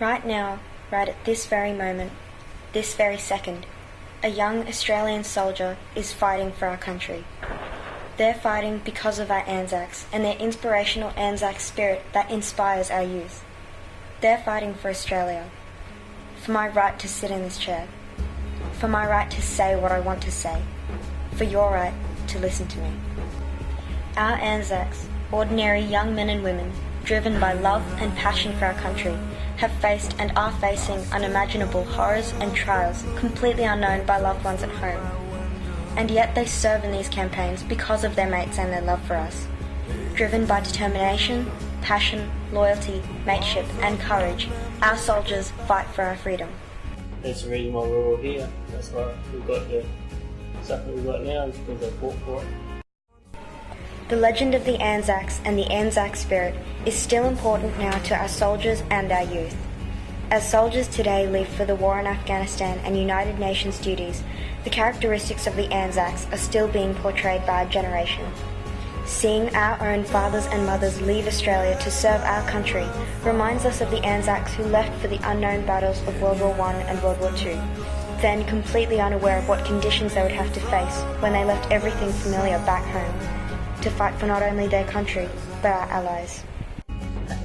Right now, right at this very moment, this very second, a young Australian soldier is fighting for our country. They're fighting because of our Anzacs and their inspirational Anzac spirit that inspires our youth. They're fighting for Australia, for my right to sit in this chair, for my right to say what I want to say, for your right to listen to me. Our Anzacs, ordinary young men and women, driven by love and passion for our country, have faced and are facing unimaginable horrors and trials completely unknown by loved ones at home. And yet they serve in these campaigns because of their mates and their love for us. Driven by determination, passion, loyalty, mateship and courage, our soldiers fight for our freedom. That's the reason why we're all here. That's why we've got the stuff that we've got now is because they fought for it. The legend of the Anzacs and the Anzac spirit is still important now to our soldiers and our youth. As soldiers today leave for the war in Afghanistan and United Nations duties, the characteristics of the Anzacs are still being portrayed by our generation. Seeing our own fathers and mothers leave Australia to serve our country reminds us of the Anzacs who left for the unknown battles of World War I and World War II, then completely unaware of what conditions they would have to face when they left everything familiar back home to fight for not only their country, but our allies.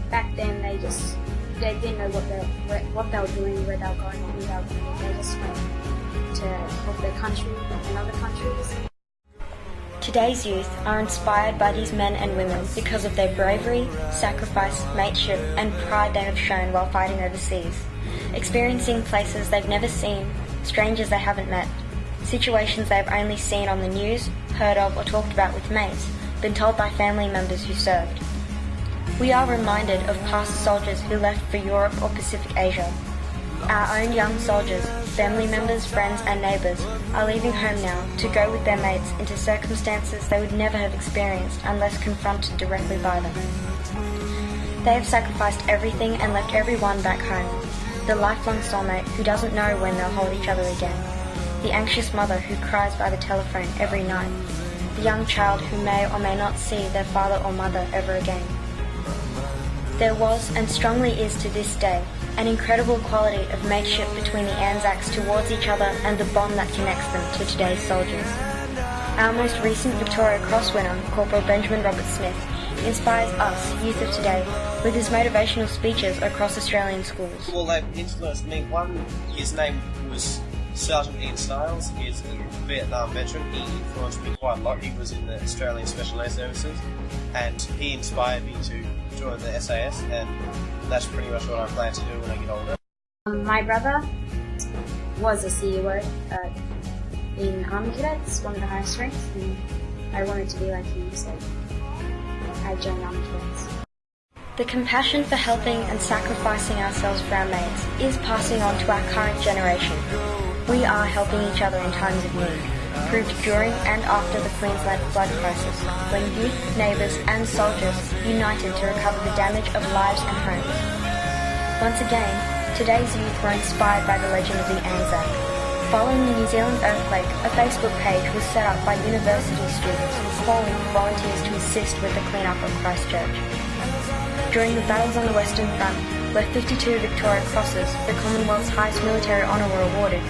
Back then, they just they didn't know what they what they were doing, where they were going, who they were going. They just went to help their country and other countries. Today's youth are inspired by these men and women because of their bravery, sacrifice, mateship, and pride they have shown while fighting overseas, experiencing places they've never seen, strangers they haven't met, situations they've only seen on the news, heard of, or talked about with mates, been told by family members who served. We are reminded of past soldiers who left for Europe or Pacific Asia. Our own young soldiers, family members, friends and neighbours are leaving home now to go with their mates into circumstances they would never have experienced unless confronted directly by them. They have sacrificed everything and left everyone back home. The lifelong soulmate who doesn't know when they'll hold each other again. The anxious mother who cries by the telephone every night the young child who may or may not see their father or mother ever again. There was, and strongly is to this day, an incredible quality of mateship between the Anzacs towards each other and the bond that connects them to today's soldiers. Our most recent Victoria Cross winner, Corporal Benjamin Roberts-Smith, inspires us, youth of today, with his motivational speeches across Australian schools. Well, they've influenced me. One, his name was Sergeant Ian Stiles is a Vietnam veteran. He influenced me quite a lot. He was in the Australian Special Air Services and he inspired me to join the SAS and that's pretty much what I plan to do when I get older. Um, my brother was a CUO uh, in Army Cadets, one of the highest ranks, and I wanted to be like him, so I joined Army Cadets. The compassion for helping and sacrificing ourselves for our mates is passing on to our current generation. We are helping each other in times of need, proved during and after the Queensland flood crisis, when youth, neighbours and soldiers united to recover the damage of lives and homes. Once again, today's youth were inspired by the legend of the Anzac. Following the New Zealand earthquake, a Facebook page was set up by university students calling for volunteers to assist with the clean-up of Christchurch. During the battles on the Western Front, where 52 Victoria Crosses, the Commonwealth's highest military honour, were awarded,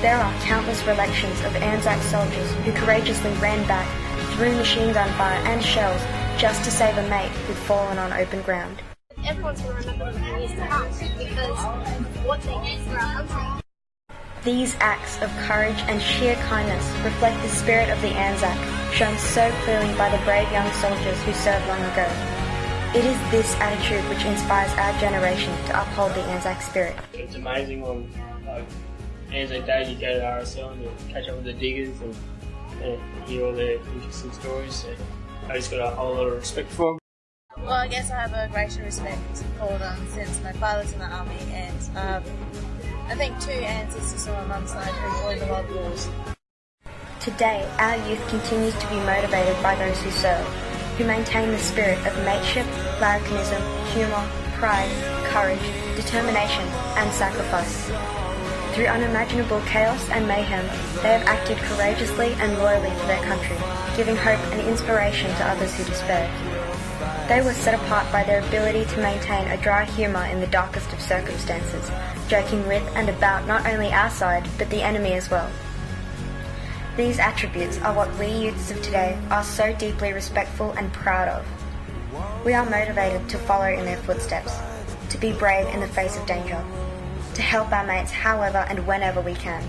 there are countless recollections of Anzac soldiers who courageously ran back through machine gun fire and shells just to save a mate who'd fallen on open ground. Everyone's going to remember them for years to come because what they did for our country. These acts of courage and sheer kindness reflect the spirit of the Anzac, shown so clearly by the brave young soldiers who served long ago. It is this attitude which inspires our generation to uphold the Anzac spirit. It's amazing when like, Anzac Day you go to RSL and you catch up with the diggers and, and hear all their interesting stories. So I just got a whole lot of respect for them. Well, I guess I have a greater respect for them since my father's in the army and um, I think two ancestors on my mum's side who were in the World Wars. Today, our youth continues to be motivated by those who serve, who maintain the spirit of mateship, larrikinism, humour, pride, courage, determination and sacrifice. Through unimaginable chaos and mayhem, they have acted courageously and loyally for their country, giving hope and inspiration to others who despair. They were set apart by their ability to maintain a dry humour in the darkest of circumstances, joking with and about not only our side, but the enemy as well. These attributes are what we youths of today are so deeply respectful and proud of. We are motivated to follow in their footsteps, to be brave in the face of danger, to help our mates however and whenever we can,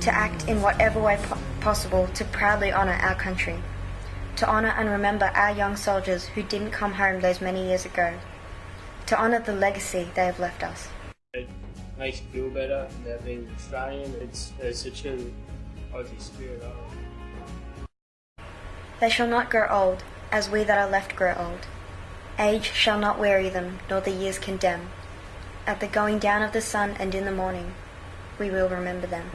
to act in whatever way po- possible to proudly honour our country, to honour and remember our young soldiers who didn't come home those many years ago, to honour the legacy they have left us. It makes you feel better about being Australian. It's, it's a true Aussie spirit. They shall not grow old, as we that are left grow old. Age shall not weary them, nor the years condemn. At the going down of the sun and in the morning, we will remember them.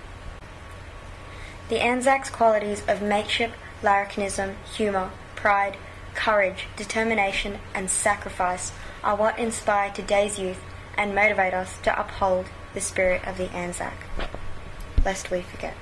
The Anzacs' qualities of mateship, larrikinism, humour, pride, courage, determination, and sacrifice are what inspire today's youth and motivate us to uphold the spirit of the Anzac, lest we forget.